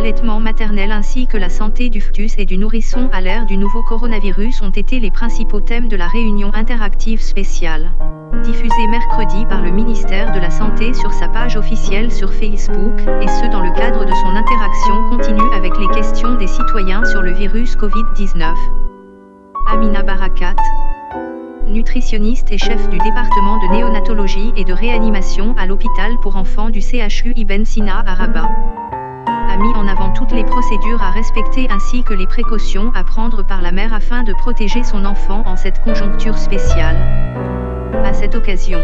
l'allaitement maternel ainsi que la santé du fœtus et du nourrisson à l'ère du nouveau coronavirus ont été les principaux thèmes de la réunion interactive spéciale. Diffusée mercredi par le ministère de la Santé sur sa page officielle sur Facebook, et ce dans le cadre de son interaction continue avec les questions des citoyens sur le virus Covid-19. Amina Barakat, nutritionniste et chef du département de néonatologie et de réanimation à l'hôpital pour enfants du CHU Ibn Sina à Rabat, procédures à respecter ainsi que les précautions à prendre par la mère afin de protéger son enfant en cette conjoncture spéciale. À cette occasion,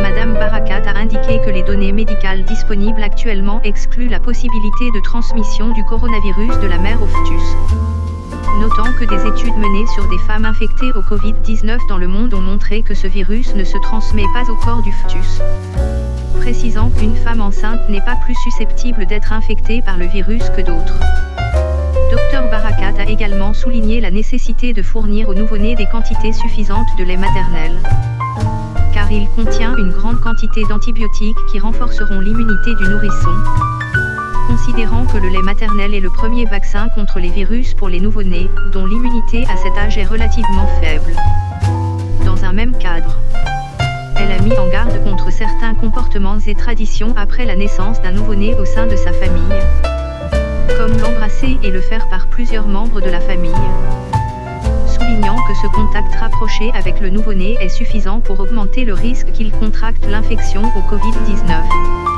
Madame Barakat a indiqué que les données médicales disponibles actuellement excluent la possibilité de transmission du coronavirus de la mère au fœtus notant que des études menées sur des femmes infectées au Covid-19 dans le monde ont montré que ce virus ne se transmet pas au corps du fœtus. Précisant qu'une femme enceinte n'est pas plus susceptible d'être infectée par le virus que d'autres. Dr Barakat a également souligné la nécessité de fournir aux nouveau-nés des quantités suffisantes de lait maternel. Car il contient une grande quantité d'antibiotiques qui renforceront l'immunité du nourrisson, considérant que le lait maternel est le premier vaccin contre les virus pour les nouveau-nés, dont l'immunité à cet âge est relativement faible. Dans un même cadre, certains comportements et traditions après la naissance d'un nouveau-né au sein de sa famille, comme l'embrasser et le faire par plusieurs membres de la famille. Soulignant que ce contact rapproché avec le nouveau-né est suffisant pour augmenter le risque qu'il contracte l'infection au Covid-19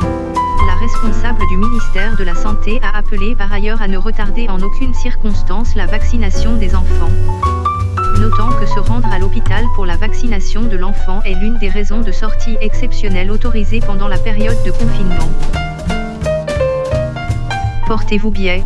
responsable du ministère de la Santé a appelé par ailleurs à ne retarder en aucune circonstance la vaccination des enfants. Notant que se rendre à l'hôpital pour la vaccination de l'enfant est l'une des raisons de sortie exceptionnelle autorisées pendant la période de confinement. Portez-vous bien.